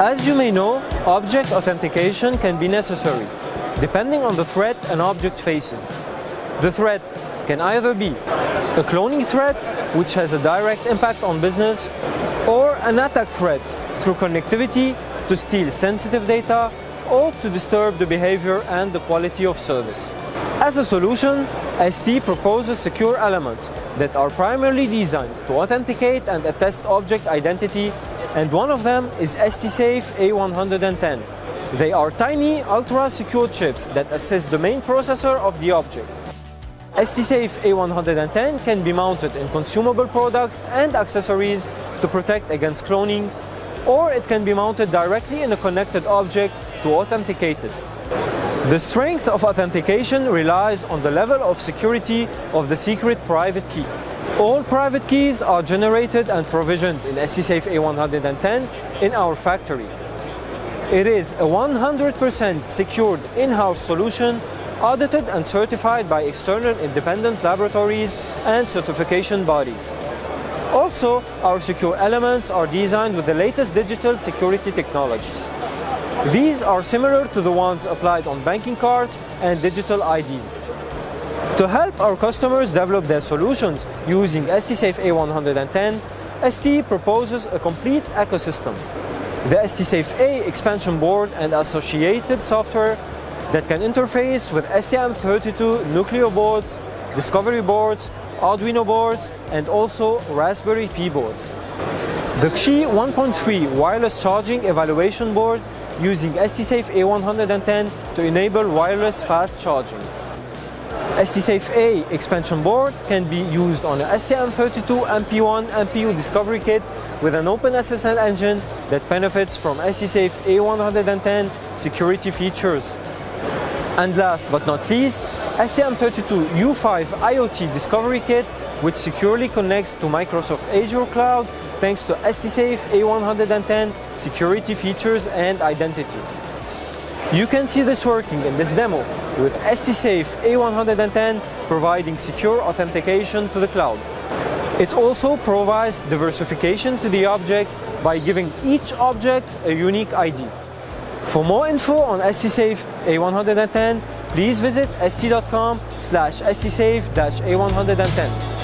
As you may know, object authentication can be necessary, depending on the threat an object faces. The threat can either be a cloning threat, which has a direct impact on business, or an attack threat through connectivity to steal sensitive data or to disturb the behavior and the quality of service. As a solution, ST proposes secure elements that are primarily designed to authenticate and attest object identity and one of them is STSAFE A110. They are tiny, ultra-secure chips that assist the main processor of the object. STSAFE A110 can be mounted in consumable products and accessories to protect against cloning, or it can be mounted directly in a connected object to authenticate it. The strength of authentication relies on the level of security of the secret private key. All private keys are generated and provisioned in STSAFE A110 in our factory. It is a 100% secured in-house solution audited and certified by external independent laboratories and certification bodies. Also, our secure elements are designed with the latest digital security technologies. These are similar to the ones applied on banking cards and digital IDs. To help our customers develop their solutions using STSAFE A110, ST proposes a complete ecosystem. The STSAFE A expansion board and associated software that can interface with STM32 Nucleo boards, Discovery boards, Arduino boards, and also Raspberry Pi boards. The Qi 1.3 wireless charging evaluation board using STSAFE A110 to enable wireless fast charging. STSAFE A expansion board can be used on a STM32 MP1 MPU discovery kit with an OpenSSL engine that benefits from STSAFE A110 security features. And last but not least, STM32 U5 IoT discovery kit which securely connects to Microsoft Azure Cloud thanks to STSAFE A110 security features and identity. You can see this working in this demo with STSAFE A110 providing secure authentication to the cloud. It also provides diversification to the objects by giving each object a unique ID. For more info on STSAFE A110, please visit st.com slash stsafe-a110.